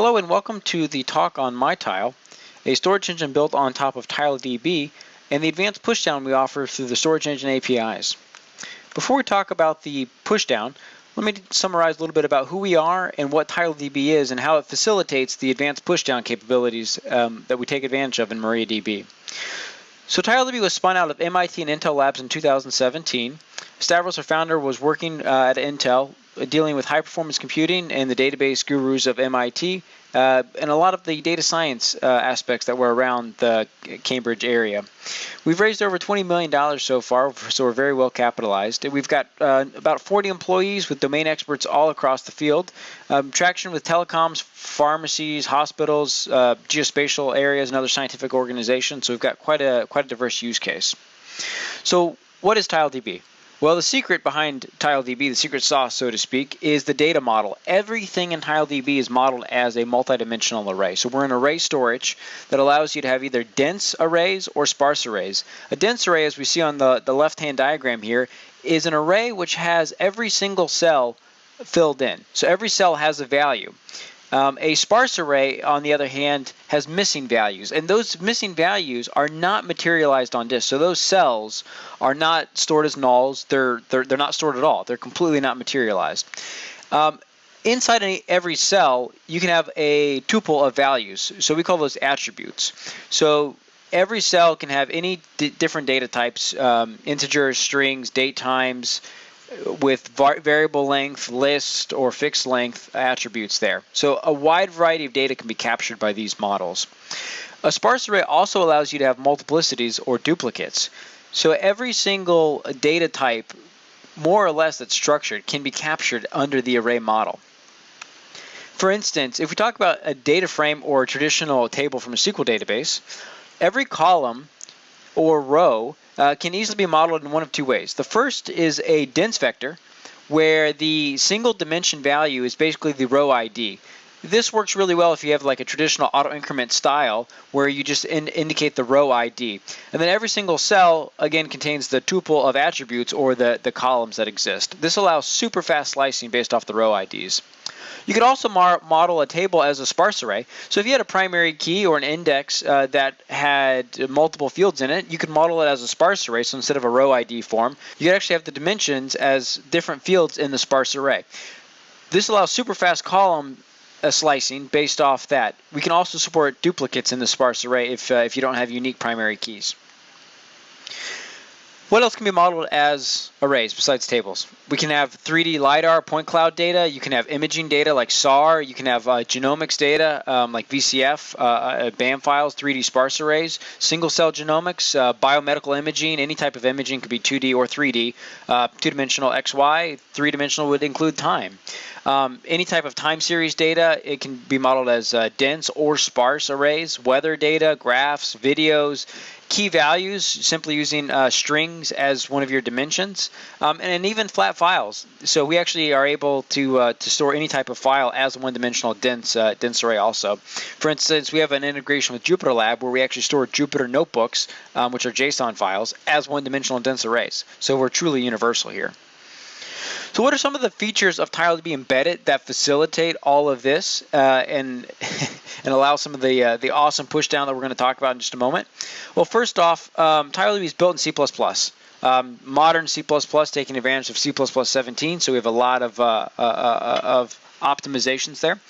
Hello and welcome to the talk on MyTile, a storage engine built on top of TileDB and the advanced pushdown we offer through the storage engine APIs. Before we talk about the pushdown, let me summarize a little bit about who we are and what TileDB is and how it facilitates the advanced pushdown capabilities um, that we take advantage of in MariaDB. So TileDB was spun out of MIT and Intel Labs in 2017. Stavros, our founder, was working uh, at Intel dealing with high performance computing and the database gurus of MIT, uh, and a lot of the data science uh, aspects that were around the Cambridge area. We've raised over $20 million so far, so we're very well capitalized. We've got uh, about 40 employees with domain experts all across the field, um, traction with telecoms, pharmacies, hospitals, uh, geospatial areas, and other scientific organizations. So we've got quite a quite a diverse use case. So what is TileDB? Well, the secret behind TileDB, the secret sauce, so to speak, is the data model. Everything in TileDB is modeled as a multidimensional array. So we're in array storage that allows you to have either dense arrays or sparse arrays. A dense array, as we see on the, the left-hand diagram here, is an array which has every single cell filled in. So every cell has a value. Um, a sparse array, on the other hand, has missing values, and those missing values are not materialized on disk. So those cells are not stored as nulls. They're they're, they're not stored at all. They're completely not materialized. Um, inside any, every cell, you can have a tuple of values. So we call those attributes. So every cell can have any different data types, um, integers, strings, date times, with variable length, list, or fixed length attributes there. So a wide variety of data can be captured by these models. A sparse array also allows you to have multiplicities or duplicates. So every single data type, more or less that's structured, can be captured under the array model. For instance, if we talk about a data frame or a traditional table from a SQL database, every column or row uh, can easily be modeled in one of two ways. The first is a dense vector, where the single dimension value is basically the row ID. This works really well if you have like a traditional auto increment style where you just in indicate the row ID. And then every single cell again contains the tuple of attributes or the, the columns that exist. This allows super fast slicing based off the row IDs. You could also model a table as a sparse array. So if you had a primary key or an index uh, that had multiple fields in it, you could model it as a sparse array. So instead of a row ID form, you could actually have the dimensions as different fields in the sparse array. This allows super fast column uh, slicing based off that. We can also support duplicates in the sparse array if, uh, if you don't have unique primary keys. What else can be modeled as arrays besides tables? We can have 3D LiDAR point cloud data. You can have imaging data like SAR. You can have uh, genomics data um, like VCF, uh, uh BAM files, 3D sparse arrays, single cell genomics, uh, biomedical imaging. Any type of imaging could be 2D or 3D. Uh, two-dimensional XY, three-dimensional would include time. Um, any type of time series data, it can be modeled as uh, dense or sparse arrays, weather data, graphs, videos, key values, simply using uh, strings as one of your dimensions, um, and, and, even flat files. So we actually are able to uh, to store any type of file as a one-dimensional dense uh, dense array. Also, for instance, we have an integration with Jupyter Lab where we actually store Jupyter notebooks, um, which are JSON files, as one-dimensional dense arrays. So we're truly universal here. So what are some of the features of TileDB embedded that facilitate all of this uh, and and allow some of the uh, the awesome pushdown that we're going to talk about in just a moment? Well, first off, um, TileDB is built in C++. Um, modern C++ taking advantage of C++ 17, so we have a lot of uh, uh, uh of optimizations there.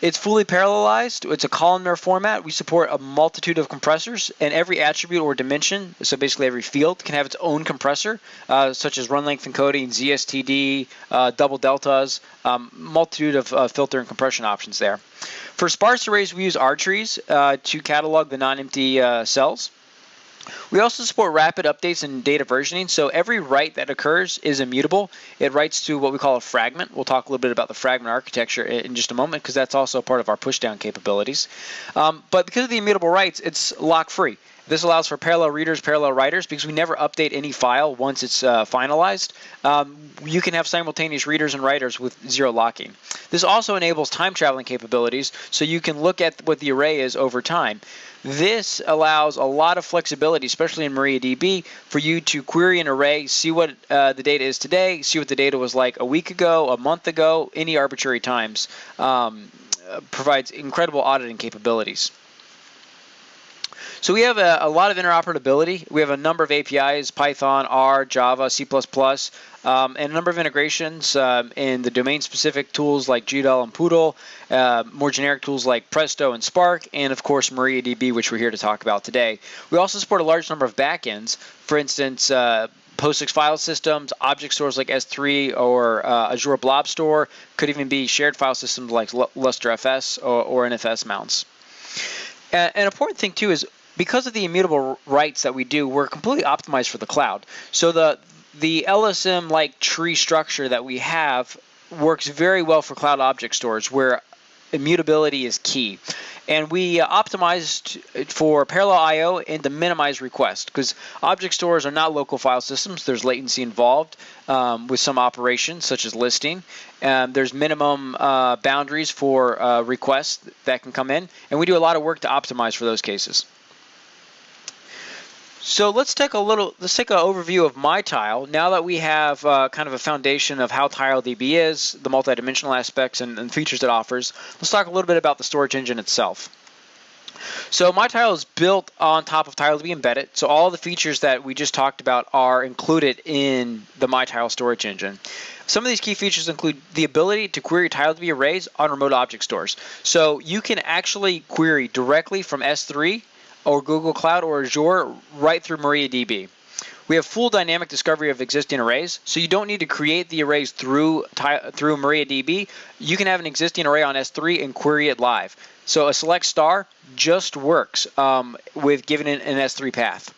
It's fully parallelized. It's a columnar format. We support a multitude of compressors, and every attribute or dimension, so basically every field, can have its own compressor, uh, such as run length encoding, ZSTD, uh, double deltas, um, multitude of uh, filter and compression options there. For sparse arrays, we use R-trees uh, to catalog the non-empty uh, cells. We also support rapid updates and data versioning. So every write that occurs is immutable. It writes to what we call a fragment. We'll talk a little bit about the fragment architecture in just a moment because that's also part of our pushdown capabilities. Um, but because of the immutable writes, it's lock-free. This allows for parallel readers, parallel writers, because we never update any file once it's uh, finalized. Um, you can have simultaneous readers and writers with zero locking. This also enables time traveling capabilities, so you can look at what the array is over time. This allows a lot of flexibility, especially in MariaDB, for you to query an array, see what uh, the data is today, see what the data was like a week ago, a month ago, any arbitrary times. Um, provides incredible auditing capabilities. So we have a, a, lot of interoperability. We have a number of APIs, Python, R, Java, C++, um, and a number of integrations um, in the domain-specific tools like GDAL and PDAL, uh, more generic tools like Presto and Spark, and of course MariaDB, which we're here to talk about today. We also support a large number of backends. For instance, uh, POSIX file systems, object stores like S3 or uh, Azure Blob Store, could even be shared file systems like LusterFS or, or NFS mounts. an important thing too is because of the immutable writes that we do, we're completely optimized for the cloud. So the the LSM like tree structure that we have works very well for cloud object stores where immutability is key. And we uh, optimized for parallel I/O and to minimize requests because object stores are not local file systems. There's latency involved um, with some operations such as listing. Um, there's minimum uh, boundaries for uh, requests that can come in, and we do a lot of work to optimize for those cases. So let's take a little, let's take an overview of MyTile. Now that we have uh, kind of a foundation of how TileDB is, the multidimensional aspects and, and, features it offers, let's talk a little bit about the storage engine itself. So MyTile is built on top of TileDB embedded, so all the features that we just talked about are included in the MyTile storage engine. Some of these key features include the ability to query TileDB arrays on remote object stores. So you can actually query directly from S3 or Google Cloud or Azure right through MariaDB. We have full dynamic discovery of existing arrays, so you don't need to create the arrays through through MariaDB. You can have an existing array on S3 and query it live. So a select star just works um, with giving it an S3 path.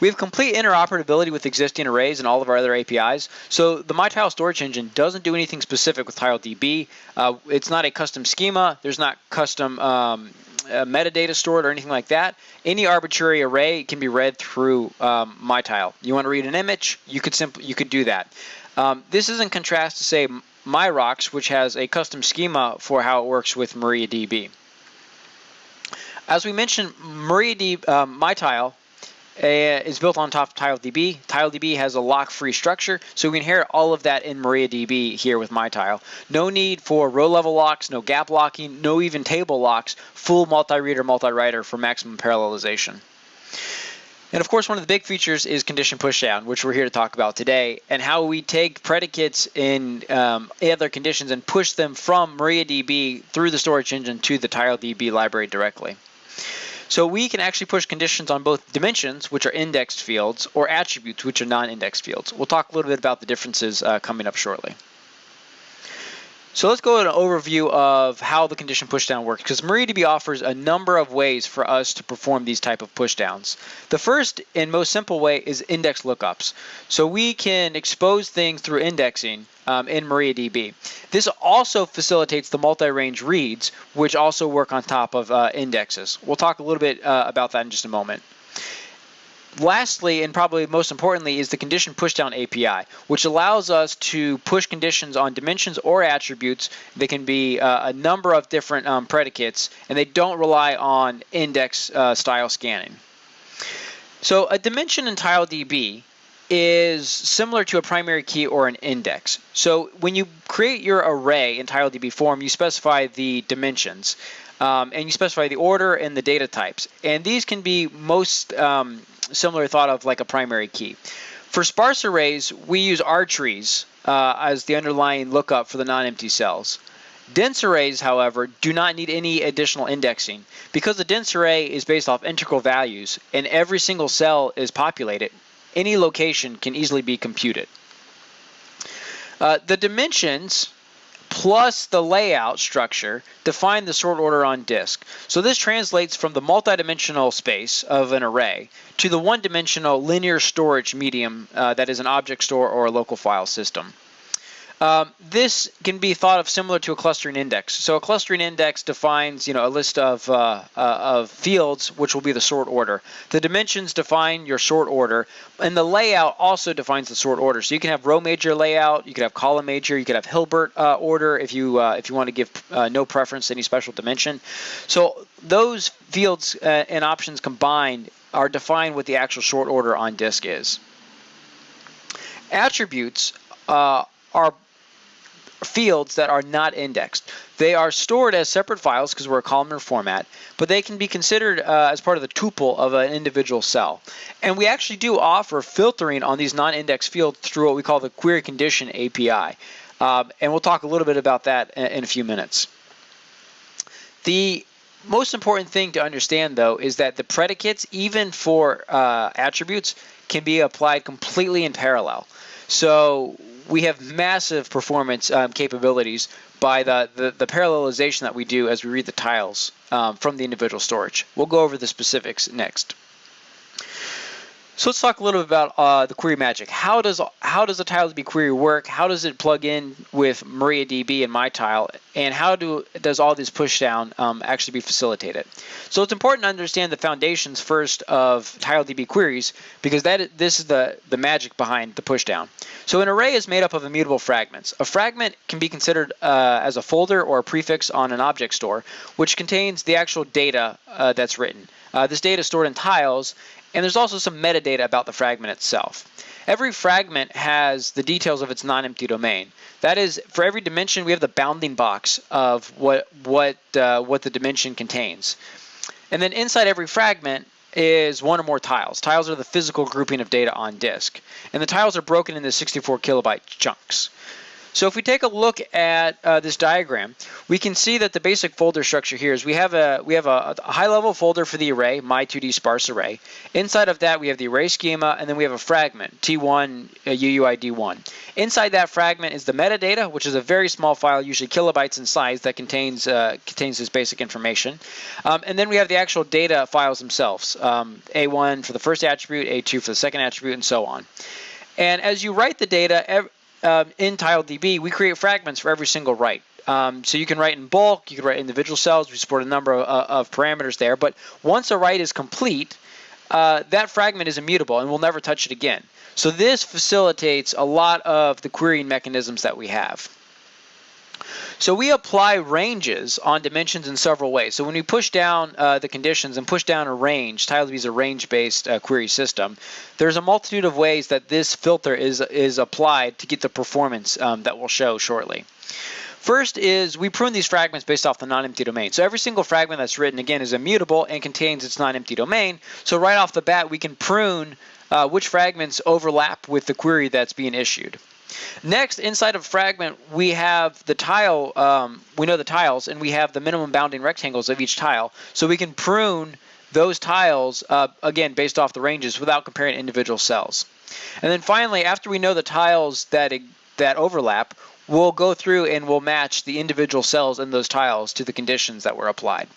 We have complete interoperability with existing arrays and all of our other APIs. So the MyTile storage engine doesn't do anything specific with TileDB. Uh, it's not a custom schema. There's not custom um, uh, metadata stored or anything like that. Any arbitrary array can be read through um, MyTile. You want to read an image, you could simply you could do that. Um, this is in contrast to say MyRocks, which has a custom schema for how it works with MariaDB. As we mentioned, MariaDB, um, MyTile is built on top of TileDB. TileDB has a lock-free structure, so we inherit all of that in MariaDB here with MyTile. No need for row-level locks, no gap locking, no even table locks, full multi-reader, multi-writer for maximum parallelization. And of course, one of the big features is condition pushdown, which we're here to talk about today, and how we take predicates in um, other conditions and push them from MariaDB through the storage engine to the TileDB library directly. So we can actually push conditions on both dimensions, which are indexed fields, or attributes, which are non-indexed fields. We'll talk a little bit about the differences uh, coming up shortly. So let's go an overview of how the condition pushdown works because MariaDB offers a number of ways for us to perform these type of pushdowns. The first and most simple way is index lookups. So we can expose things through indexing um, in MariaDB. This also facilitates the multi-range reads, which also work on top of uh, indexes. We'll talk a little bit uh, about that in just a moment. Lastly, and probably most importantly, is the condition pushdown API, which allows us to push conditions on dimensions or attributes. They can be uh, a number of different um, predicates, and they don't rely on index uh, style scanning. So a dimension in TileDB is similar to a primary key or an index. So when you create your array in TileDB form, you specify the dimensions. Um, and you specify the order and the data types. And these can be most um, similar thought of like a primary key. For sparse arrays, we use RTrees uh, as the underlying lookup for the non-empty cells. Dense arrays, however, do not need any additional indexing. Because the dense array is based off integral values and every single cell is populated, any location can easily be computed. Uh, the dimensions plus the layout structure define the sort order on disk. So this translates from the multidimensional space of an array to the one-dimensional linear storage medium uh, that is an object store or a local file system. Um, this can be thought of similar to a clustering index. So a clustering index defines, you know, a list of, uh, uh, of fields, which will be the sort order. The dimensions define your sort order, and the layout also defines the sort order. So you can have row major layout, you could have column major, you could have Hilbert uh, order if you uh, if you want to give uh, no preference to any special dimension. So those fields uh, and options combined are defined what the actual sort order on disk is. Attributes are fields that are not indexed. They are stored as separate files because we're a columnar format, but they can be considered uh, as part of the tuple of an individual cell. And we actually do offer filtering on these non-indexed fields through what we call the query condition API. Um, and we'll talk a little bit about that in, in a few minutes. The most important thing to understand, though, is that the predicates, even for uh, attributes, can be applied completely in parallel. So we have massive performance um, capabilities by the, the, the, parallelization that we do as we read the tiles um, from the individual storage. We'll go over the specifics next. So let's talk a little bit about uh, the query magic. How does how does a TileDB query work? How does it plug in with MariaDB and MyTile? And how do does all this pushdown um, actually be facilitated? So it's important to understand the foundations first of TileDB queries because that this is the the magic behind the pushdown. So an array is made up of immutable fragments. A fragment can be considered uh, as a folder or a prefix on an object store, which contains the actual data uh, that's written. Uh, this data is stored in tiles, and there's also some metadata about the fragment itself. Every fragment has the details of its non-empty domain. That is, for every dimension, we have the bounding box of what what uh, what the dimension contains. And then inside every fragment is one or more tiles. Tiles are the physical grouping of data on disk. And the tiles are broken into 64 kilobyte chunks. So if we take a look at uh, this diagram, we can see that the basic folder structure here is we have a we have a, a high-level folder for the array, my 2D sparse array. Inside of that, we have the array schema, and then we have a fragment, T1 uh, UUID1. Inside that fragment is the metadata, which is a very small file, usually kilobytes in size, that contains uh, contains this basic information. Um, and then we have the actual data files themselves, um, A1 for the first attribute, A2 for the second attribute, and so on. And as you write the data, um, in TileDB, we create fragments for every single write. Um, so you can write in bulk, you can write individual cells, we support a number of, uh, of parameters there, but once a write is complete, uh, that fragment is immutable and we'll never touch it again. So this facilitates a lot of the querying mechanisms that we have. So we apply ranges on dimensions in several ways. So when we push down uh, the conditions and push down a range, TileDB is a range-based uh, query system, there's a multitude of ways that this filter is, is applied to get the performance um, that we'll show shortly. First is we prune these fragments based off the non-empty domain. So every single fragment that's written, again, is immutable and contains its non-empty domain. So right off the bat, we can prune uh, which fragments overlap with the query that's being issued. Next, inside of fragment, we have the tile, um, we know the tiles, and we have the minimum bounding rectangles of each tile. So we can prune those tiles, uh, again, based off the ranges without comparing individual cells. And then finally, after we know the tiles that, that overlap, we'll go through and we'll match the individual cells in those tiles to the conditions that were applied.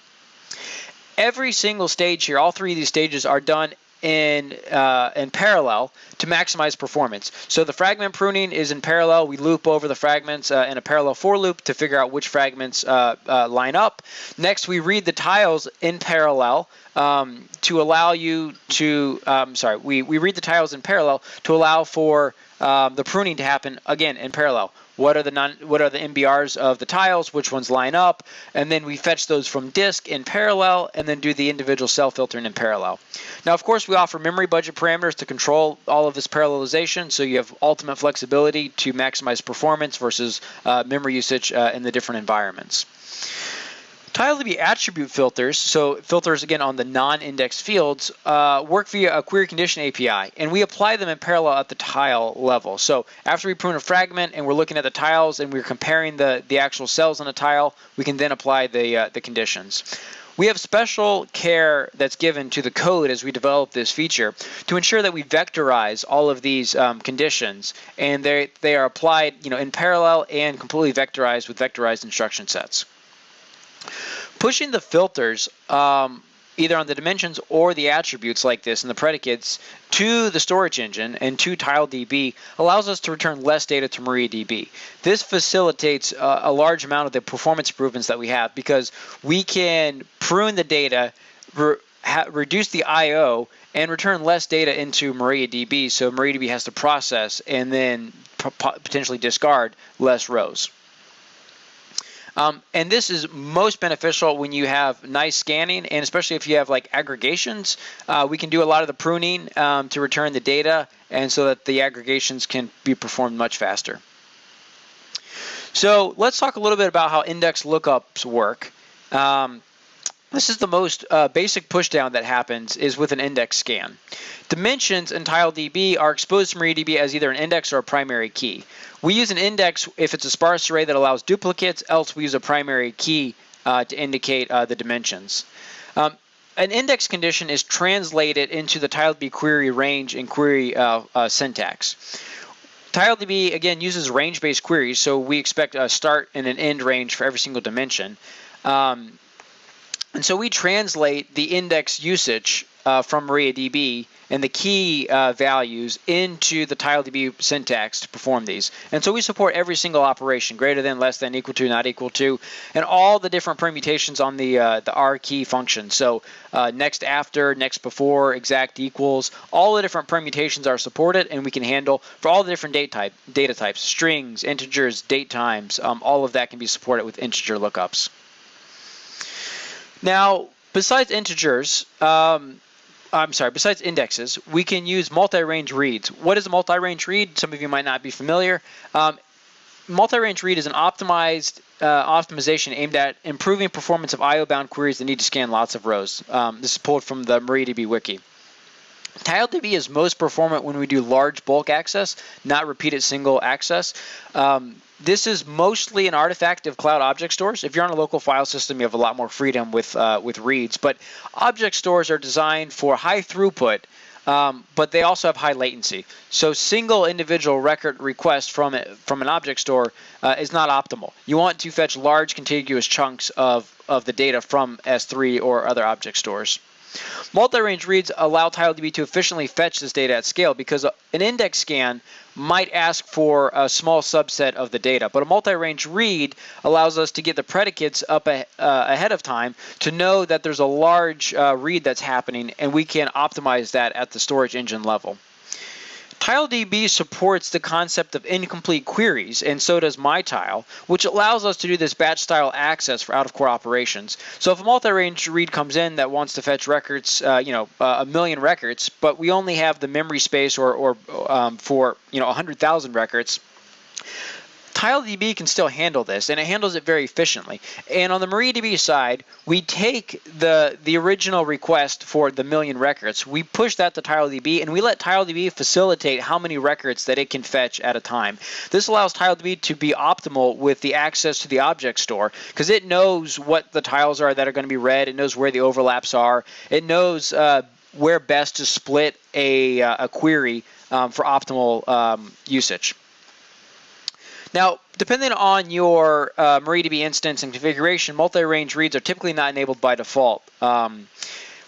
Every single stage here, all three of these stages are done in uh, in parallel to maximize performance. So the fragment pruning is in parallel. We loop over the fragments uh, in a parallel for loop to figure out which fragments uh, uh line up. Next, we read the tiles in parallel um, to allow you to, um, sorry, we, we read the tiles in parallel to allow for um, the pruning to happen again in parallel. What are the non, what are the MBRs of the tiles? Which ones line up? And then we fetch those from disk in parallel, and then do the individual cell filtering in parallel. Now, of course, we offer memory budget parameters to control all of this parallelization, so you have ultimate flexibility to maximize performance versus uh, memory usage uh, in the different environments. TileDB attribute filters, so filters again on the non-indexed fields, uh, work via a query condition API, and we apply them in parallel at the tile level. So after we prune a fragment and we're looking at the tiles and we're comparing the, the actual cells on a tile, we can then apply the, uh, the conditions. We have special care that's given to the code as we develop this feature to ensure that we vectorize all of these um, conditions and they, they are applied you know, in parallel and completely vectorized with vectorized instruction sets. Pushing the filters um, either on the dimensions or the attributes like this and the predicates to the storage engine and to TileDB allows us to return less data to MariaDB. This facilitates uh, a large amount of the performance improvements that we have because we can prune the data, re reduce the I/O, and return less data into MariaDB. So MariaDB has to process and then potentially discard less rows. Um, and this is most beneficial when you have nice scanning, and especially if you have like aggregations. Uh, we can do a lot of the pruning um, to return the data, and so that the aggregations can be performed much faster. So let's talk a little bit about how index lookups work. Um, this is the most uh, basic pushdown that happens is with an index scan. Dimensions in TileDB are exposed to MariaDB as either an index or a primary key. We use an index if it's a sparse array that allows duplicates, else we use a primary key uh, to indicate uh, the dimensions. Um, an index condition is translated into the TileDB query range and query uh, uh, syntax. TileDB, again, uses range-based queries, so we expect a start and an end range for every single dimension. Um, and so we translate the index usage uh, from MariaDB and the key uh, values into the TileDB syntax to perform these. And so we support every single operation, greater than, less than, equal to, not equal to, and all the different permutations on the uh, the R key function. So uh, next after, next before, exact equals, all the different permutations are supported, and we can handle for all the different date type, data types, strings, integers, date times, um, all of that can be supported with integer lookups. Now, besides integers, um, I'm sorry, besides indexes, we can use multi-range reads. What is a multi-range read? Some of you might not be familiar. Um, multi-range read is an optimized uh, optimization aimed at improving performance of IO-bound queries that need to scan lots of rows. Um, this is pulled from the MariaDB wiki. TileDB is most performant when we do large bulk access, not repeated single access. Um, this is mostly an artifact of cloud object stores. If you're on a local file system, you have a lot more freedom with uh, with reads. But object stores are designed for high throughput, um, but they also have high latency. So single individual record request from from an object store uh, is not optimal. You want to fetch large contiguous chunks of of the data from S3 or other object stores. Multi-range reads allow TileDB to efficiently fetch this data at scale because an index scan might ask for a small subset of the data, but a multi-range read allows us to get the predicates up a, uh, ahead of time to know that there's a large uh, read that's happening, and we can optimize that at the storage engine level. TileDB supports the concept of incomplete queries, and so does MyTile, which allows us to do this batch style access for out-of-core operations. So if a multi-range read comes in that wants to fetch records, uh, you know, uh, a million records, but we only have the memory space or, or um, for, you know, 100,000 records, TileDB can still handle this, and it handles it very efficiently. And on the MariaDB side, we take the the original request for the million records, we push that to TileDB, and we let TileDB facilitate how many records that it can fetch at a time. This allows TileDB to be optimal with the access to the object store because it knows what the tiles are that are going to be read. It knows where the overlaps are. It knows uh, where best to split a, uh, a query um, for optimal um, usage. Now, depending on your uh, MariaDB instance and configuration, multi-range reads are typically not enabled by default. Um,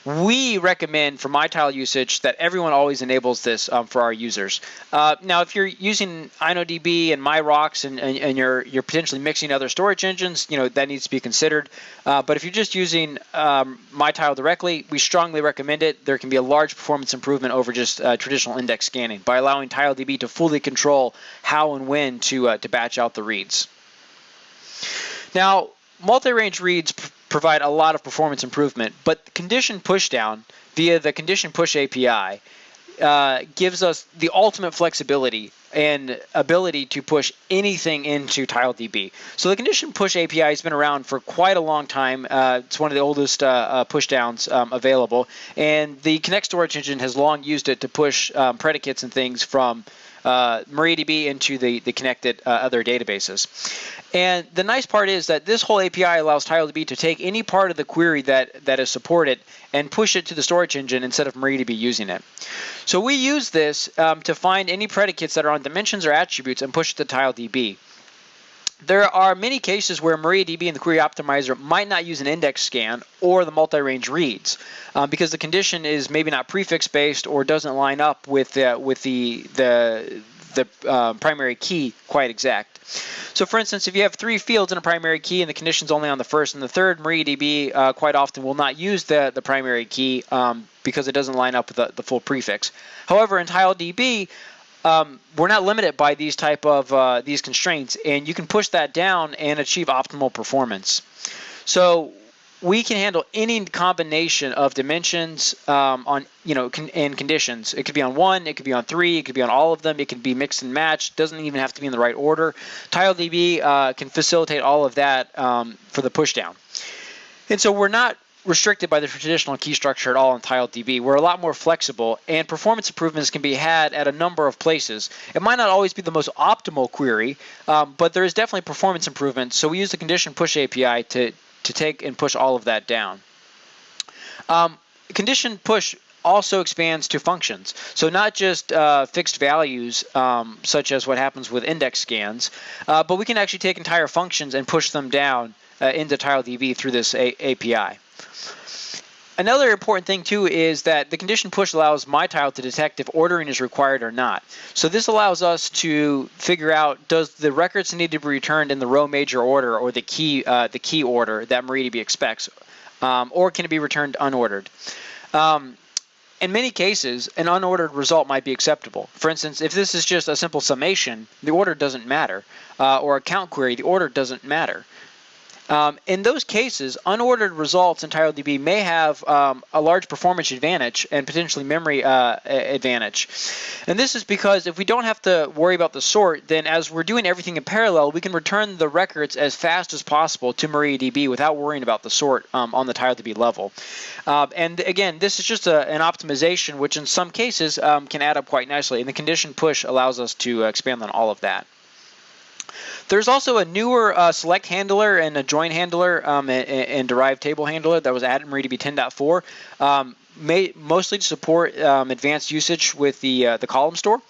we recommend for MyTile usage that everyone always enables this um, for our users. Uh, now, if you're using InnoDB and MyRocks and, and, and, you're you're potentially mixing other storage engines, you know that needs to be considered. Uh, but if you're just using um, MyTile directly, we strongly recommend it. There can be a large performance improvement over just uh, traditional index scanning by allowing TileDB to fully control how and when to uh, to batch out the reads. Now, multi-range reads provide a lot of performance improvement. But condition pushdown via the condition push API uh, gives us the ultimate flexibility and ability to push anything into TileDB. So the condition push API has been around for quite a long time. Uh, it's one of the oldest uh, uh, pushdowns um, available, and the Connect storage engine has long used it to push um, predicates and things from uh, MariaDB into the, the connected uh, other databases. And the nice part is that this whole API allows TileDB to take any part of the query that, that is supported and push it to the storage engine instead of MariaDB using it. So we use this um, to find any predicates that are on dimensions or attributes and push it to TileDB. There are many cases where MariaDB and the Query Optimizer might not use an index scan or the multi-range reads um, because the condition is maybe not prefix based or doesn't line up with uh, with the the the uh, primary key quite exact. So for instance, if you have three fields in a primary key and the condition's only on the first and the third, MariaDB uh, quite often will not use the, the primary key um, because it doesn't line up with the, the full prefix. However, in TileDB, um, we're not limited by these type of uh, these constraints, and you can push that down and achieve optimal performance. So we can handle any combination of dimensions um, on you know con and conditions. It could be on one, it could be on three, it could be on all of them. It could be mixed and matched. Doesn't even have to be in the right order. TileDB uh, can facilitate all of that um, for the pushdown. And so we're not restricted by the traditional key structure at all in TileDB. We're a lot more flexible, and performance improvements can be had at a number of places. It might not always be the most optimal query, um, but there is definitely performance improvements. So we use the condition push API to, to take and push all of that down. Um, condition push also expands to functions. So not just uh, fixed values, um, such as what happens with index scans, uh, but we can actually take entire functions and push them down uh, into TileDB through this A API. Another important thing too is that the condition push allows MyTile to detect if ordering is required or not. So this allows us to figure out does the records need to be returned in the row major order or the key uh, the key order that MariaDB expects, um, or can it be returned unordered? Um, in many cases, an unordered result might be acceptable. For instance, if this is just a simple summation, the order doesn't matter, uh, or a count query, the order doesn't matter. Um, in those cases, unordered results in TileDB may have um, a large performance advantage and potentially memory uh, advantage. And this is because if we don't have to worry about the sort, then as we're doing everything in parallel, we can return the records as fast as possible to MariaDB without worrying about the sort um, on the TileDB level. Uh, and again, this is just a, an optimization, which in some cases um, can add up quite nicely. And the condition push allows us to expand on all of that. There's also a newer uh, select handler and a join handler um, and, and, derived table handler that was added in MariaDB 10.4. Um, may, mostly to support um, advanced usage with the uh, the column store.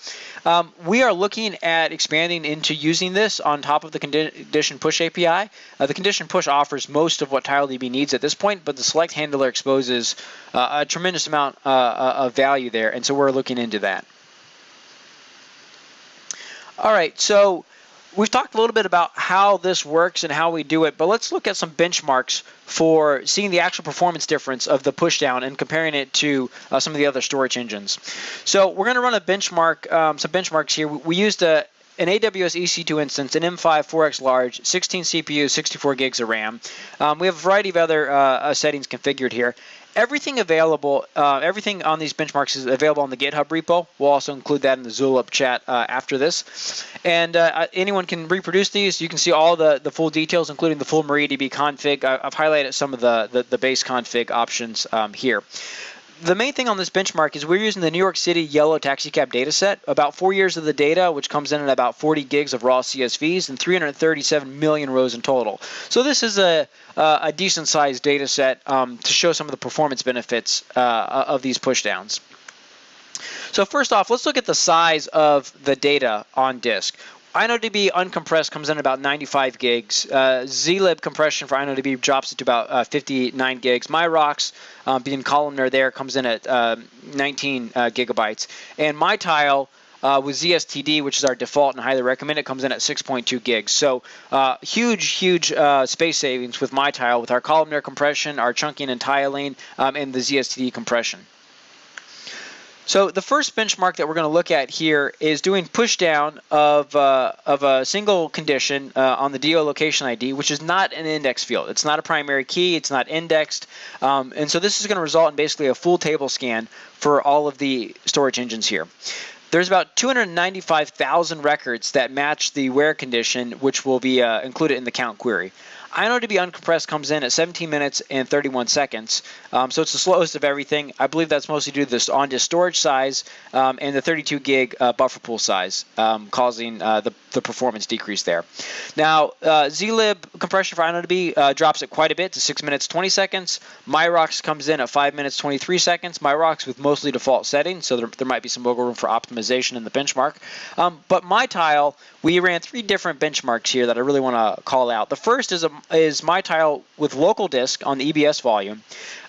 Um, we are looking at expanding into using this on top of the condition push API. Uh, the condition push offers most of what TileDB needs at this point, but the select handler exposes uh, a tremendous amount uh, uh, of value there, and so we're looking into that. All right, so we've talked a little bit about how this works and how we do it, but let's look at some benchmarks for seeing the actual performance difference of the pushdown and comparing it to uh, some of the other storage engines. So we're going to run a benchmark, um, some benchmarks here. We used a an AWS EC2 instance, an M5 4X large, 16 CPU, 64 gigs of RAM. Um, we have a variety of other uh, uh, settings configured here everything available, uh, everything on these benchmarks is available on the GitHub repo. We'll also include that in the Zulip chat uh, after this. And uh, anyone can reproduce these. You can see all the, the full details, including the full MariaDB config. I, have highlighted some of the, the, the base config options um, here the main thing on this benchmark is we're using the New York City yellow taxicab data set, about four years of the data, which comes in at about 40 gigs of raw CSVs and 337 million rows in total. So this is a, a decent sized data set um, to show some of the performance benefits uh, of these pushdowns. So first off, let's look at the size of the data on disk. InnoDB uncompressed comes in about 95 gigs. Uh, zlib compression for InnoDB drops it to about uh, 59 gigs. MyRocks, um, being columnar there, comes in at uh, 19 uh, gigabytes. And MyTile uh, with ZSTD, which is our default and highly recommend, it comes in at 6.2 gigs. So uh, huge, huge space savings with MyTile with our columnar compression, our chunking and tiling, um, and the ZSTD compression. So the first benchmark that we're going to look at here is doing pushdown of, uh, of a single condition uh, on the DO location ID, which is not an index field. It's not a primary key. It's not indexed. Um, and so this is going to result in basically a full table scan for all of the storage engines here. There's about 295,000 records that match the where condition, which will be uh, included in the count query. InnoDB uncompressed comes in at 17 minutes and 31 seconds. Um, so it's the slowest of everything. I believe that's mostly due to this on disk storage size um, and the 32 gig uh, buffer pool size, um, causing uh, the, the performance decrease there. Now, uh, zlib compression for InnoDB uh, drops it quite a bit to 6 minutes 20 seconds. MyRocks comes in at 5 minutes 23 seconds. MyRocks with mostly default settings, so there, there might be some wiggle room for optimization in the benchmark. Um, but MyTile, we ran three different benchmarks here that I really want to call out. The first is a is MyTile with local disk on the EBS volume.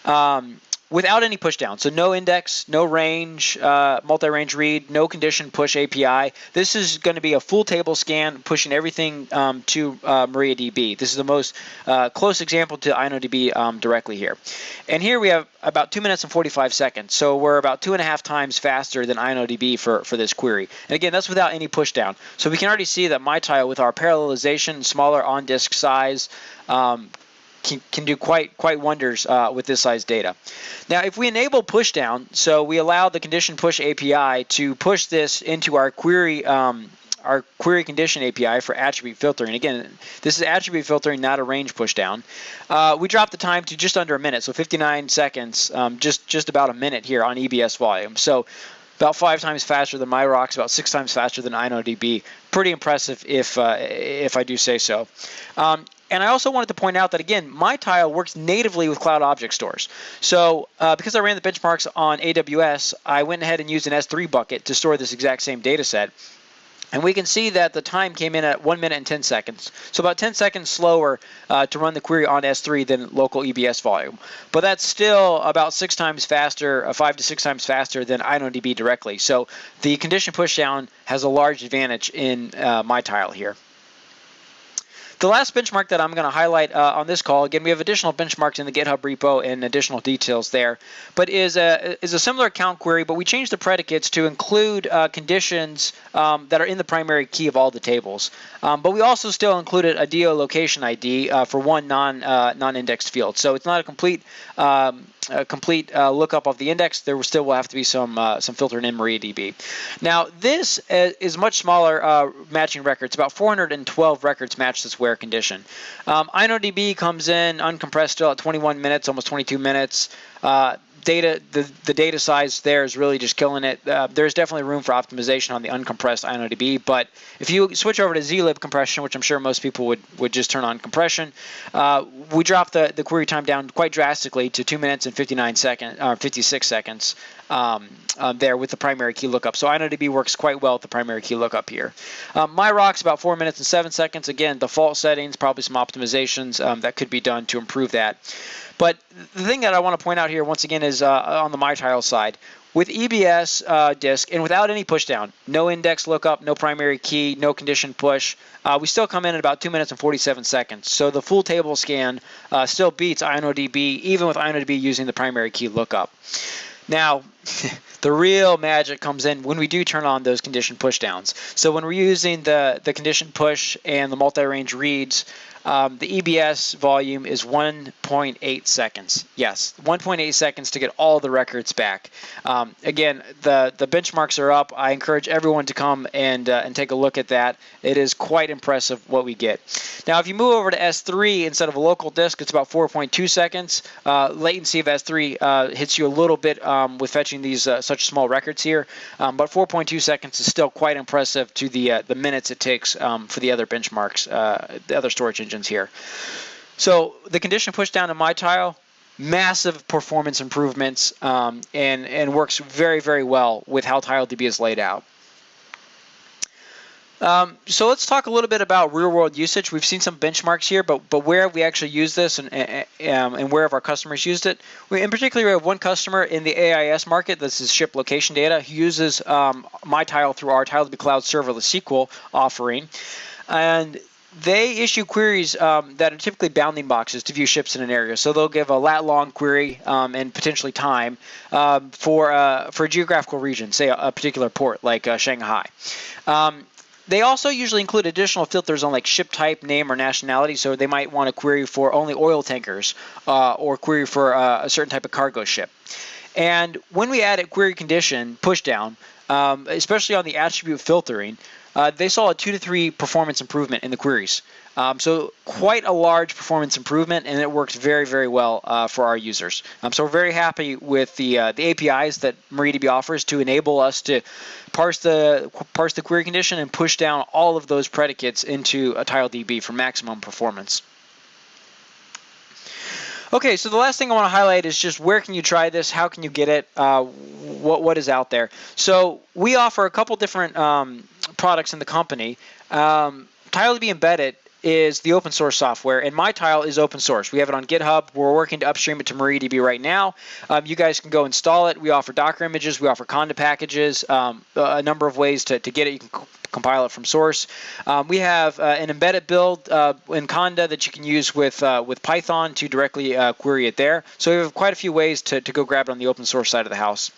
Um, without any pushdown. So no index, no range, uh, multi-range read, no condition push API. This is going to be a full table scan pushing everything um, to uh, MariaDB. This is the most uh, close example to InnoDB um, directly here. And here we have about 2 minutes and 45 seconds. So we're about two and a half times faster than InnoDB for, for this query. And again, that's without any pushdown. So we can already see that MyTile with our parallelization, smaller on-disk size, um, can, can do quite quite wonders uh, with this size data. Now, if we enable pushdown, so we allow the condition push API to push this into our query um, our query condition API for attribute filtering. Again, this is attribute filtering, not a range pushdown. Uh, we drop the time to just under a minute, so 59 seconds, um, just just about a minute here on EBS volume. So about five times faster than MyRocks, about six times faster than InnoDB. Pretty impressive, if uh, if I do say so. Um, and I also wanted to point out that again, MyTile works natively with Cloud Object Stores. So uh, because I ran the benchmarks on AWS, I went ahead and used an S3 bucket to store this exact same data set. And we can see that the time came in at 1 minute and 10 seconds. So about 10 seconds slower uh, to run the query on S3 than local EBS volume. But that's still about six times faster, uh, five to six times faster than InnoDB directly. So the condition pushdown has a large advantage in uh, MyTile here. The last benchmark that I'm going to highlight uh, on this call, again, we have additional benchmarks in the GitHub repo and additional details there, but is a, is a similar count query, but we changed the predicates to include uh, conditions um, that are in the primary key of all the tables. Um, but we also still included a DO location ID uh, for one non, uh, non-indexed field. So it's not a complete um, a complete uh, lookup of the index, there still will have to be some uh, some filtering in MariaDB. Now this uh, is much smaller uh, matching records. About 412 records match this where condition. Um, InnoDB comes in uncompressed still at 21 minutes, almost 22 minutes. Uh, data the, the data size there is really just killing it. Uh, there's definitely room for optimization on the uncompressed InnoDB, but if you switch over to zlib compression, which I'm sure most people would, would just turn on compression, uh, we drop the, the query time down quite drastically to 2 minutes and 59 seconds, or 56 seconds um, um, there with the primary key lookup. So InnoDB works quite well with the primary key lookup here. Um, MyRocks about 4 minutes and 7 seconds. Again, default settings, probably some optimizations um, that could be done to improve that. But the thing that I want to point out here once again is uh, on the MyTile side. With EBS uh, disk and without any pushdown, no index lookup, no primary key, no condition push, uh, we still come in at about 2 minutes and 47 seconds. So the full table scan uh, still beats InnoDB, even with InnoDB using the primary key lookup. Now, the real magic comes in when we do turn on those condition pushdowns. So when we're using the, the condition push and the multi-range reads, um, the EBS volume is 1.8 seconds. Yes, 1.8 seconds to get all the records back. Um, again, the the benchmarks are up. I encourage everyone to come and uh, and take a look at that. It is quite impressive what we get. Now, if you move over to S3 instead of a local disk, it's about 4.2 seconds. Uh, latency of S3 uh, hits you a little bit um, with fetching these uh, such small records here, um, but 4.2 seconds is still quite impressive to the uh, the minutes it takes um, for the other benchmarks, uh, the other storage engines here. So the condition push down to MyTile, massive performance improvements, um, and, and works very, very well with how TileDB is laid out. Um, so let's talk a little bit about real-world usage. We've seen some benchmarks here, but but where have we actually used this, and um, and where have our customers used it? We, in particular, we have one customer in the AIS market. This is ship location data. He uses um, MyTile through our TileDB Cloud Serverless SQL offering, and they issue queries um, that are typically bounding boxes to view ships in an area. So they'll give a lat long query um, and potentially time um, for uh, for a geographical region, say a, a particular port like uh, Shanghai. Um, they also usually include additional filters on like ship type, name, or nationality. So they might want to query for only oil tankers uh, or query for uh, a certain type of cargo ship. And when we add a query condition pushdown, um, especially on the attribute filtering, uh, they saw a two to three performance improvement in the queries. Um, so quite a large performance improvement, and it works very, very well uh, for our users. Um, so we're very happy with the uh, the APIs that MariaDB offers to enable us to parse the parse the query condition and push down all of those predicates into a TileDB for maximum performance. Okay, so the last thing I want to highlight is just where can you try this? How can you get it? Uh, what what is out there? So we offer a couple different um, products in the company. Um, TileDB Embedded is the open source software, and MyTile is open source. We have it on GitHub. We're working to upstream it to MariaDB right now. Um, you guys can go install it. We offer Docker images. We offer Conda packages. Um, a number of ways to, to get it. You can compile it from source. Um, we have uh, an embedded build uh, in Conda that you can use with uh, with Python to directly uh, query it there. So we have quite a few ways to, to go grab it on the open source side of the house.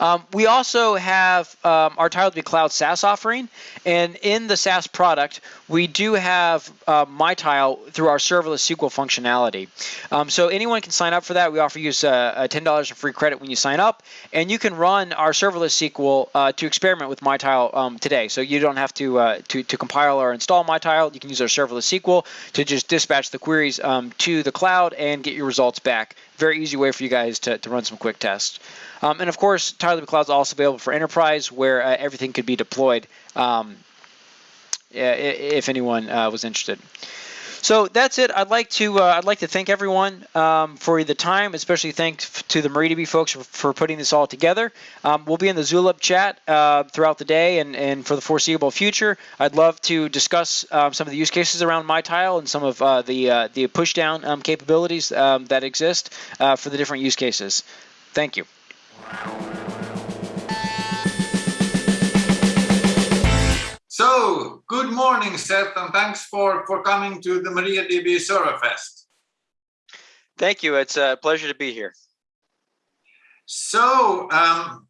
Um, we also have um, our be Cloud SaaS offering, and in the SaaS product, we do have uh, MyTile through our serverless SQL functionality. Um, so anyone can sign up for that. We offer you uh, $10 of free credit when you sign up, and you can run our serverless SQL uh, to experiment with MyTile um, today. So you don't have to, uh, to, to compile or install MyTile. You can use our serverless SQL to just dispatch the queries um, to the cloud and get your results back. Very easy way for you guys to, to run some quick tests. Um, and of course, TileDB Cloud is also available for enterprise, where uh, everything could be deployed um, if anyone uh, was interested. So that's it. I'd like to uh, I'd like to thank everyone um, for the time, especially thanks to the MariaDB folks for, for putting this all together. Um, we'll be in the Zulip chat uh, throughout the day and, and for the foreseeable future. I'd love to discuss um, some of the use cases around MyTile and some of uh, the uh, the pushdown um, capabilities um, that exist uh, for the different use cases. Thank you. So, good morning, Seth, and thanks for, for coming to the MariaDB Serverfest. Thank you. It's a pleasure to be here. So, um,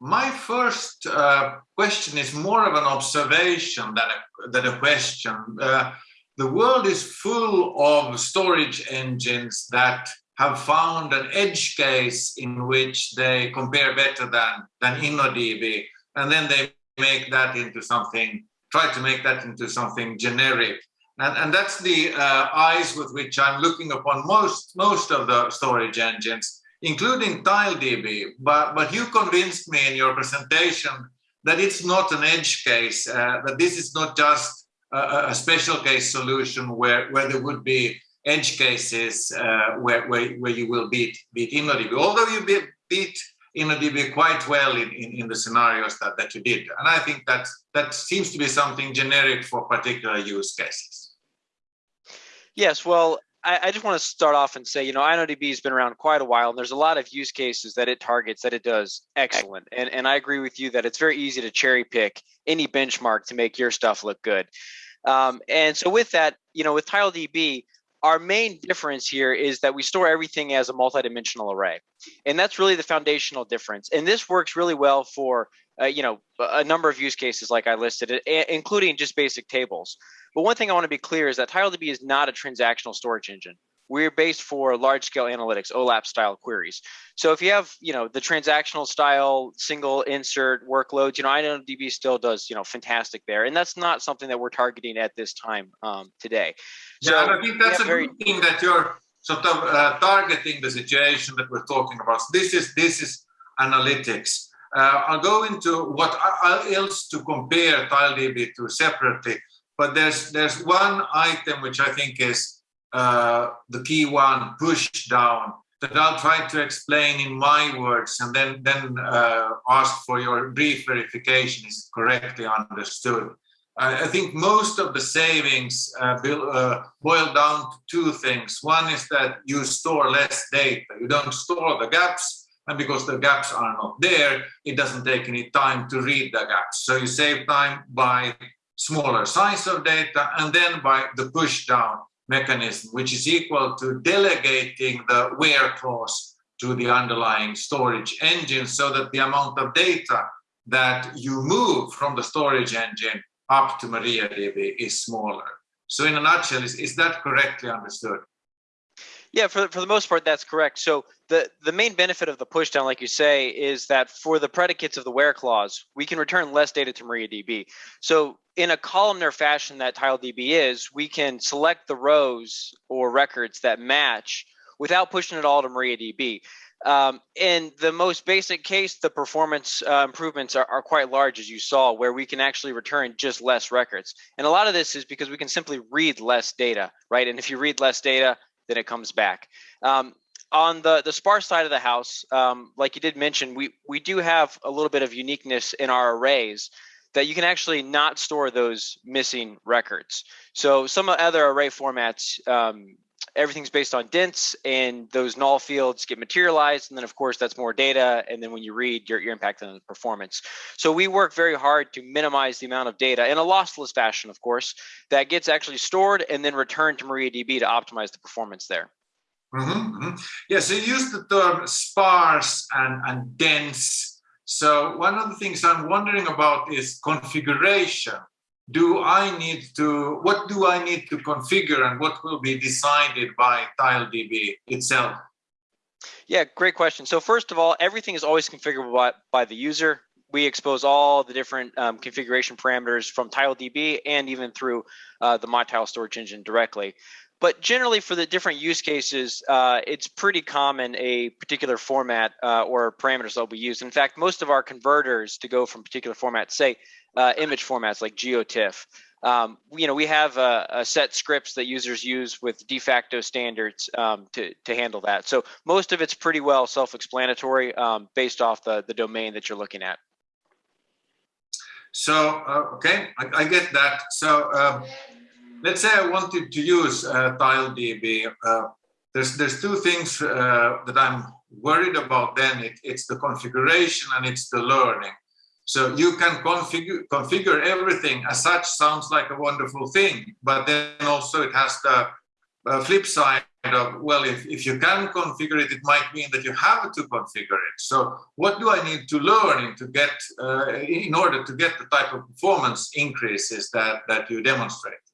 my first uh, question is more of an observation than a, than a question. Uh, the world is full of storage engines that have found an edge case in which they compare better than, than InnoDB, and then they make that into something, try to make that into something generic. And, and that's the uh, eyes with which I'm looking upon most, most of the storage engines, including TileDB. But, but you convinced me in your presentation that it's not an edge case, uh, that this is not just a, a, special case solution where, where there would be edge cases uh, where, where, where you will beat, beat InnoDB. Although you beat, beat InnoDB quite well in, in, in, the scenarios that, that you did. And I think that that seems to be something generic for particular use cases. Yes, well, I, I just want to start off and say, you know, InnoDB has been around quite a while, and there's a lot of use cases that it targets that it does excellent. And, and I agree with you that it's very easy to cherry pick any benchmark to make your stuff look good. Um, and so with that, you know, with TileDB, our main difference here is that we store everything as a multidimensional array. And that's really the foundational difference. And this works really well for, uh, you know, a number of use cases like I listed, including just basic tables. But one thing I want to be clear is that TileDB is not a transactional storage engine. We're based for large scale analytics, OLAP style queries. So if you have, you know, the transactional style single insert workloads, you know, InnoDB still does, you know, fantastic there. And that's not something that we're targeting at this time um, today. So yeah, I think that's a very, good thing that you're sort of uh, targeting the situation that we're talking about. This is this is analytics. Uh, I'll go into what else to compare TileDB to separately, but there's there's one item which I think is uh, the key one, push down, that I'll try to explain in my words and then, then uh, ask for your brief verification is correctly understood. I think most of the savings uh, uh, boil down to two things. One is that you store less data. You don't store the gaps, and because the gaps are not there, it doesn't take any time to read the gaps. So you save time by smaller size of data and then by the push down mechanism, which is equal to delegating the where clause to the underlying storage engine so that the amount of data that you move from the storage engine up to MariaDB is smaller. So in a nutshell, is, is that correctly understood? Yeah, for, for the most part, that's correct. So the, the main benefit of the pushdown, like you say, is that for the predicates of the where clause, we can return less data to MariaDB. So in a columnar fashion that TileDB is, we can select the rows or records that match without pushing it all to MariaDB. Um, in the most basic case, the performance uh, improvements are, are, quite large, as you saw, where we can actually return just less records. And a lot of this is because we can simply read less data, right? And if you read less data, then it comes back. Um, on the the sparse side of the house, um, like you did mention, we we do have a little bit of uniqueness in our arrays that you can actually not store those missing records. So some other array formats, um, everything's based on dense and those null fields get materialized. And then of course that's more data. And then when you read, you're, you're on the performance. So we work very hard to minimize the amount of data in a lossless fashion, of course, that gets actually stored and then returned to MariaDB to optimize the performance there. Mm-hmm. Yes, you use the term sparse and, and dense. So one of the things I'm wondering about is configuration. Do I need to, what do I need to configure and what will be decided by TileDB itself? Yeah, great question. So first of all, everything is always configurable by, by the user. We expose all the different um, configuration parameters from TileDB and even through uh, the MyTile storage engine directly. But generally, for the different use cases, uh, it's pretty common a particular format uh, or parameters that will be used. In fact, most of our converters to go from particular formats, say uh, image formats like GeoTIFF, um, you know, we have a, a, set scripts that users use with de facto standards um, to, to handle that. So most of it's pretty well self-explanatory um, based off the, the domain that you're looking at. So, uh, okay, I, I, get that. So um, let's say I wanted to use uh, TileDB. Uh, there's there's two things uh, that I'm worried about. Then it, it's the configuration and it's the learning. So you can configure configure everything as such. Sounds like a wonderful thing, but then also it has the uh, flip side of well, if if you can configure it, it might mean that you have to configure it. So what do I need to learn to get uh, in order to get the type of performance increases that that you demonstrate?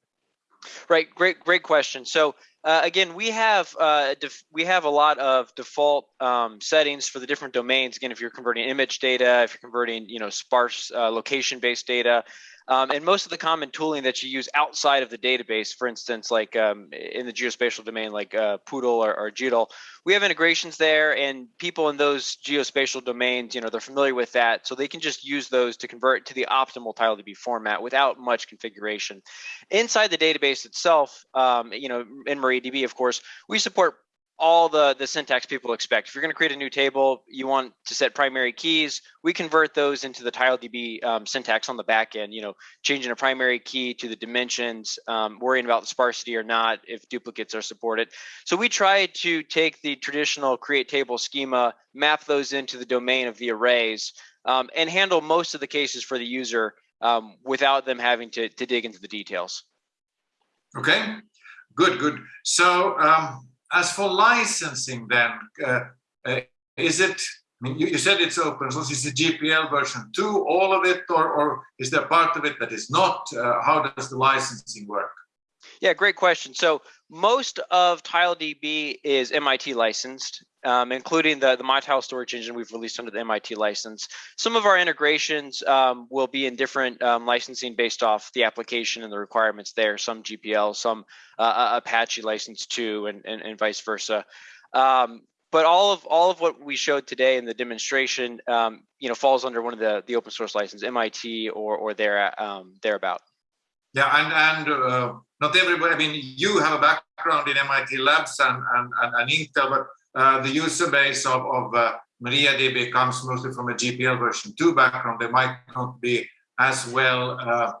Right, great, great question. So uh, again, we have uh, we have a lot of default um, settings for the different domains. Again, if you're converting image data, if you're converting you know sparse uh, location-based data, um, and most of the common tooling that you use outside of the database, for instance, like um, in the geospatial domain, like uh, PDAL or, or GDAL, we have integrations there, and people in those geospatial domains, you know, they're familiar with that, so they can just use those to convert to the optimal TileDB format without much configuration. Inside the database itself, um, you know, in MariaDB, of course, we support all the, the syntax people expect. If you're going to create a new table, you want to set primary keys. We convert those into the TileDB um, syntax on the back end, you know, changing a primary key to the dimensions, um, worrying about the sparsity or not, if duplicates are supported. So we try to take the traditional create table schema, map those into the domain of the arrays, um, and handle most of the cases for the user um, without them having to, to dig into the details. Okay, good, good. So, um, as for licensing, then uh, uh, is it? I mean, you, you, said it's open source. Is it GPL version two, all of it, or, or is there part of it that is not? Uh, how does the licensing work? Yeah, great question. So most of TileDB is MIT licensed, um, including the, the MyTile storage engine we've released under the MIT license. Some of our integrations um, will be in different um, licensing based off the application and the requirements there, some GPL, some uh, Apache license too, and, and, and vice versa. Um, but all of all of what we showed today in the demonstration, um, you know, falls under one of the the open source license, MIT or or there um, thereabout. Yeah, and and uh, not everybody. I mean, you have a background in MIT labs and and, and, and Intel, but uh, the user base of, of uh, MariaDB comes mostly from a GPL version 2 background. They might not be as well uh,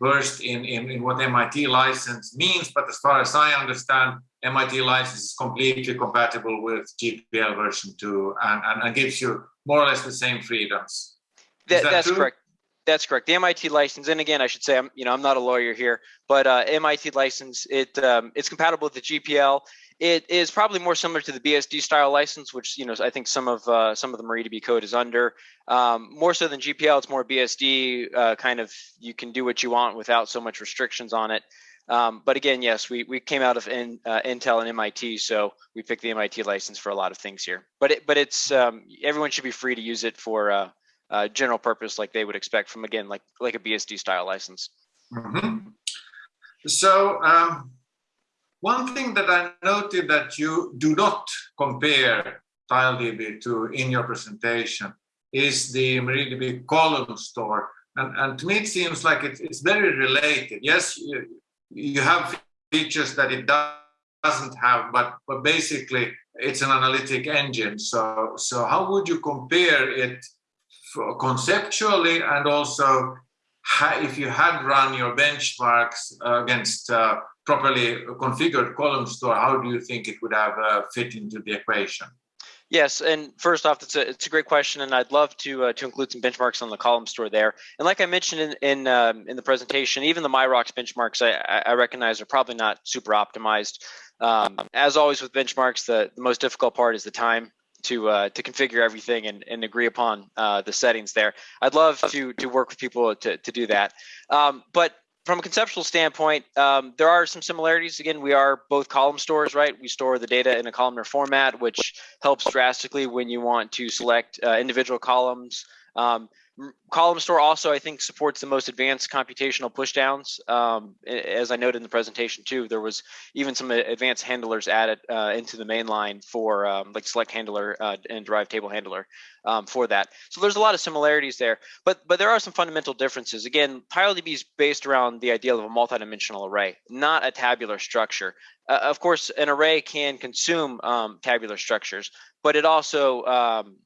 versed in, in, in, what MIT license means, but as far as I understand, MIT license is completely compatible with GPL version 2 and, and, and gives you more or less the same freedoms. That, that that's true? correct. That's correct. The MIT license, and again, I should say, I'm you know I'm not a lawyer here, but uh, MIT license it um, it's compatible with the GPL. It is probably more similar to the BSD style license, which you know I think some of uh, some of the MariaDB code is under. Um, more so than GPL, it's more BSD uh, kind of. You can do what you want without so much restrictions on it. Um, but again, yes, we, we came out of in, uh, Intel and MIT, so we picked the MIT license for a lot of things here. But it, but it's um, everyone should be free to use it for uh, uh, general purpose like they would expect from again like like a BSD style license. Mm-hmm. So um, one thing that I noted that you do not compare TileDB to in your presentation is the MariaDB column store. And, and to me, it seems like it, it's very related. Yes, you, you have features that it doesn't have, but, but basically it's an analytic engine. So, so how would you compare it conceptually and also if you had run your benchmarks against uh, properly configured column store, how do you think it would have uh, fit into the equation? Yes, and first off, it's a it's a great question, and I'd love to uh, to include some benchmarks on the column store there. And like I mentioned in in, um, in the presentation, even the MyRocks benchmarks I, I recognize are probably not super optimized. Um, as always with benchmarks, the, the most difficult part is the time to uh, to configure everything and, and agree upon uh, the settings there. I'd love to to work with people to to do that. Um, but from a conceptual standpoint, um, there are some similarities. Again, we are both column stores, right? We store the data in a columnar format, which helps drastically when you want to select uh, individual columns. Um, Column Store also, I think, supports the most advanced computational pushdowns. Um, as I noted in the presentation too, there was even some advanced handlers added uh, into the main line for um, like select handler uh, and derived table handler um, for that. So there's a lot of similarities there, but but there are some fundamental differences. Again, TileDB is based around the idea of a multidimensional array, not a tabular structure. Uh, of course, an array can consume um, tabular structures, but it also um,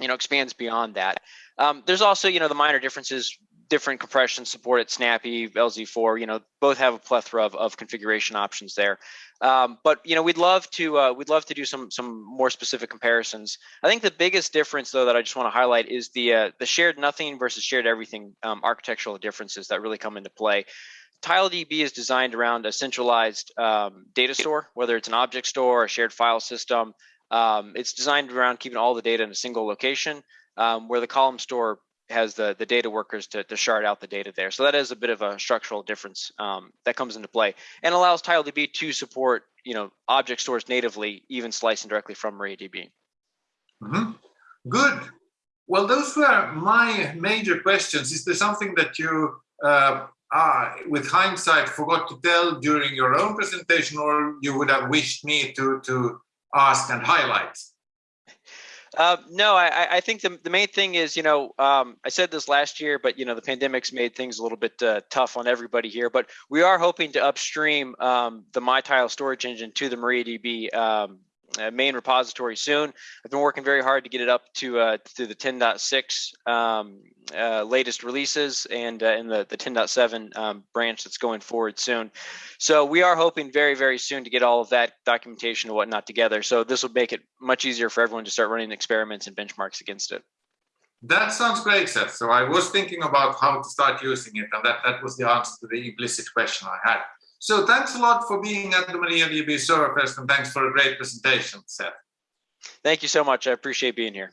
you know expands beyond that. Um, there's also, you know, the minor differences, different compression support at Snappy, LZ4, you know, both have a plethora of, of configuration options there. Um, but you know, we'd love to uh, we'd love to do some some more specific comparisons. I think the biggest difference, though, that I just want to highlight is the uh, the shared nothing versus shared everything um, architectural differences that really come into play. TileDB is designed around a centralized um, data store, whether it's an object store or a shared file system. Um, it's designed around keeping all the data in a single location um, where the column store has the, the data workers to, to shard out the data there. So that is a bit of a structural difference um, that comes into play and allows TileDB to support you know object stores natively, even slicing directly from MariaDB. Mm -hmm. Good. Well, those were my major questions. Is there something that you, uh, ah, with hindsight, forgot to tell during your own presentation, or you would have wished me to to ask and highlight? Uh, no, I, I, think the, the main thing is, you know, um, I said this last year, but you know, the pandemic's made things a little bit uh, tough on everybody here. But we are hoping to upstream um, the MyTile storage engine to the MariaDB um, main repository soon. I've been working very hard to get it up to uh, to the 10.6 um, uh, latest releases and uh, in the the 10.7 um, branch that's going forward soon. So we are hoping very very soon to get all of that documentation and whatnot together. So this will make it much easier for everyone to start running experiments and benchmarks against it. That sounds great, Seth. So I was thinking about how to start using it, and that, that was the answer to the implicit question I had. So thanks a lot for being at the MariaDB Serverfest and thanks for a great presentation, Seth. Thank you so much. I appreciate being here.